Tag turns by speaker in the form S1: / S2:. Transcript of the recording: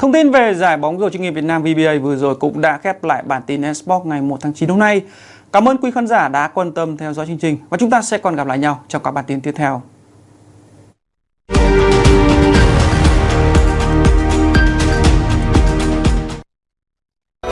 S1: Thông tin về giải bóng rổ chuyên nghiệp Việt Nam VBA vừa rồi cũng đã khép lại bản tin Esport ngày 1 tháng 9 hôm nay. Cảm ơn quý khán giả đã quan tâm theo dõi chương trình và chúng ta sẽ còn gặp lại nhau trong các bản tin tiếp theo.